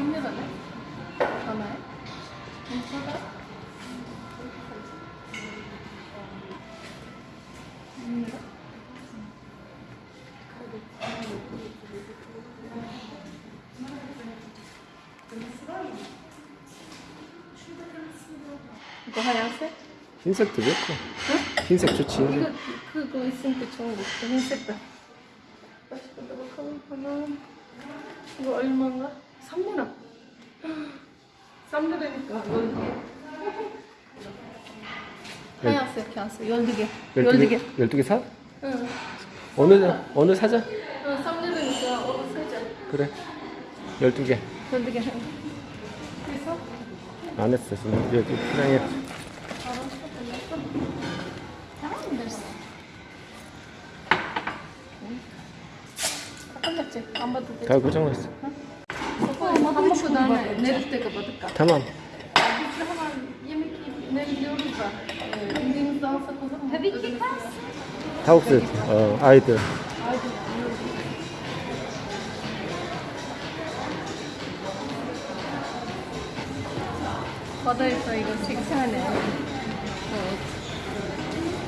하나네? 하나에? 괜찮아? 이거 하얀색? 흰색도 좋고. 흰색 좋지. 이거 그거 있으니까 좋은 거. 흰색도. 맛있겠다. 이거 얼마인가? 3만 원. 3만원이니까 12개. 하얀색 하얀색 12개. 12개. 12개 사? 응. 어느, 어느 사자? 어, 3만원이니까 어, 사자. 그래. 12개. 12개. 그래서 안 했어, 지금. 여기 그냥. 다 고정했어. Ama hamur kadar nerede kapadık? tamam. Biz hemen yemek yiyip ne gidiyoruz da e, indiğimizde alsak o zaman. Tabii ki 타국스, 어, 아이들. 바다에서 이거 생산하는 어,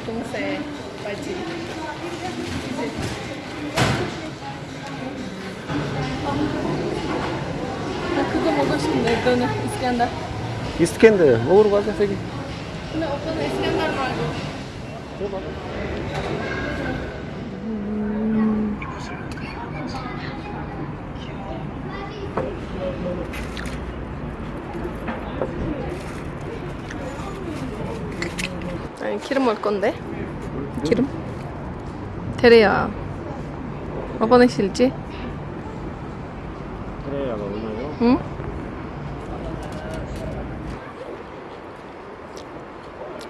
동세 바지. 나 그거 먹고 싶은데 이거는 이스칸다. 이스캔들 먹으러 가자, 저기. 근데 오빠는 이스칸다 말고. 아니 기름 먹을 건데 기름 테레야 오빠는 싫지? 그래야가 얼마요? 응?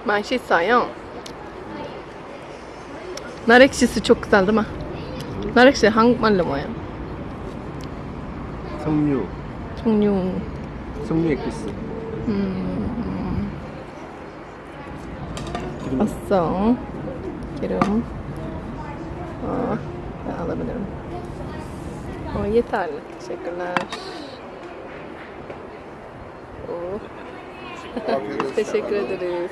맛있어요. 나렉시스 çok güzel değil mi? 나렉시 한국말로 뭐예요? 석류. 종류 석류 액기스. 음, 기름. 왔어. 기름. 어, alabilirim. O yeterli. Teşekkürler. Oh. Teşekkür ederiz.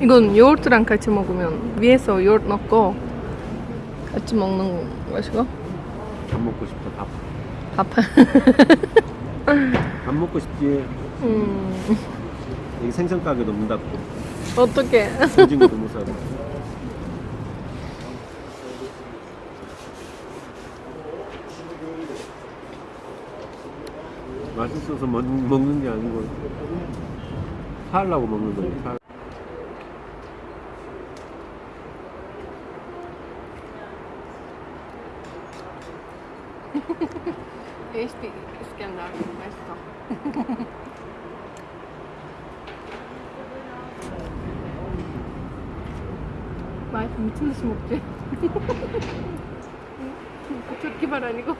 이건 요거트랑 같이 먹으면 위에서 요거트 넣고 같이 먹는 것이고 밥 먹고 싶다, 밥. 밥. 밥 먹고 싶지. 음, 여기 생선 가게도 문 닫고. 어떡해. 오징어도 못 사고. 맛있어서 먹, 먹는 게 아니고 살라고 먹는 거지. 살. Eesti İskender 맛있어. 맛있어 미친 듯이 먹지. 말 아니고.